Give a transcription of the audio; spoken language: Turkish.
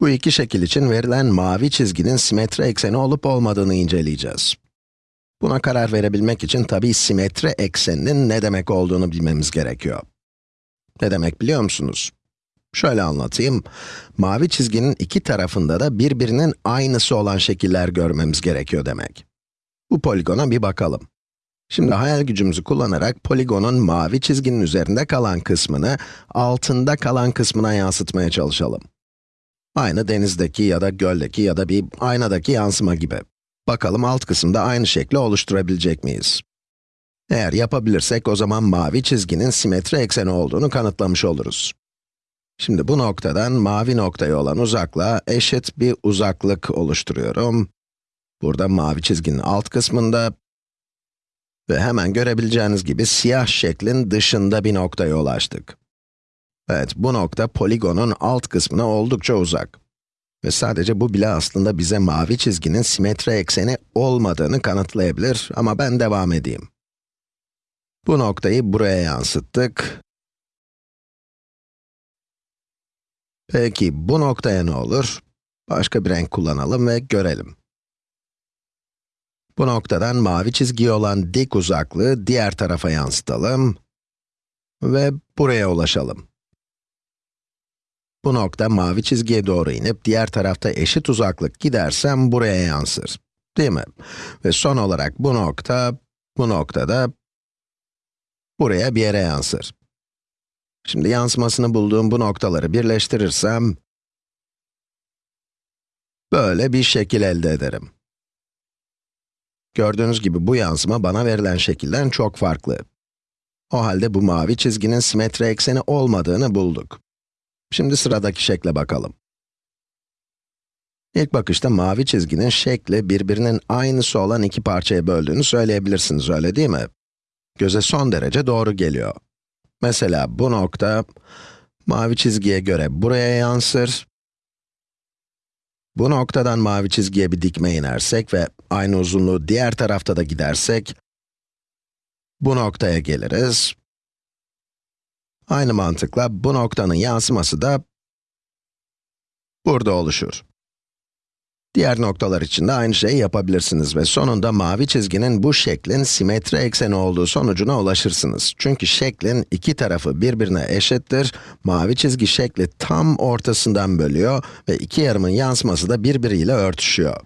Bu iki şekil için verilen mavi çizginin simetri ekseni olup olmadığını inceleyeceğiz. Buna karar verebilmek için tabii simetri ekseninin ne demek olduğunu bilmemiz gerekiyor. Ne demek biliyor musunuz? Şöyle anlatayım. Mavi çizginin iki tarafında da birbirinin aynısı olan şekiller görmemiz gerekiyor demek. Bu poligona bir bakalım. Şimdi hayal gücümüzü kullanarak poligonun mavi çizginin üzerinde kalan kısmını, altında kalan kısmına yansıtmaya çalışalım. Aynı denizdeki ya da göldeki ya da bir aynadaki yansıma gibi. Bakalım alt kısımda aynı şekli oluşturabilecek miyiz? Eğer yapabilirsek o zaman mavi çizginin simetri ekseni olduğunu kanıtlamış oluruz. Şimdi bu noktadan mavi noktaya olan uzaklığa eşit bir uzaklık oluşturuyorum. Burada mavi çizginin alt kısmında ve hemen görebileceğiniz gibi siyah şeklin dışında bir noktaya ulaştık. Evet, bu nokta poligonun alt kısmına oldukça uzak. Ve sadece bu bile aslında bize mavi çizginin simetri ekseni olmadığını kanıtlayabilir ama ben devam edeyim. Bu noktayı buraya yansıttık. Peki bu noktaya ne olur? Başka bir renk kullanalım ve görelim. Bu noktadan mavi çizgiye olan dik uzaklığı diğer tarafa yansıtalım ve buraya ulaşalım. Bu nokta mavi çizgiye doğru inip diğer tarafta eşit uzaklık gidersem buraya yansır. Değil mi? Ve son olarak bu nokta, bu noktada buraya bir yere yansır. Şimdi yansımasını bulduğum bu noktaları birleştirirsem, böyle bir şekil elde ederim. Gördüğünüz gibi bu yansıma bana verilen şekilden çok farklı. O halde bu mavi çizginin simetri ekseni olmadığını bulduk. Şimdi sıradaki şekle bakalım. İlk bakışta mavi çizginin şekli birbirinin aynısı olan iki parçaya böldüğünü söyleyebilirsiniz, öyle değil mi? Göze son derece doğru geliyor. Mesela bu nokta, mavi çizgiye göre buraya yansır. Bu noktadan mavi çizgiye bir dikme inersek ve aynı uzunluğu diğer tarafta da gidersek, bu noktaya geliriz. Aynı mantıkla bu noktanın yansıması da burada oluşur. Diğer noktalar için de aynı şeyi yapabilirsiniz ve sonunda mavi çizginin bu şeklin simetri ekseni olduğu sonucuna ulaşırsınız. Çünkü şeklin iki tarafı birbirine eşittir, mavi çizgi şekli tam ortasından bölüyor ve iki yarımın yansıması da birbiriyle örtüşüyor.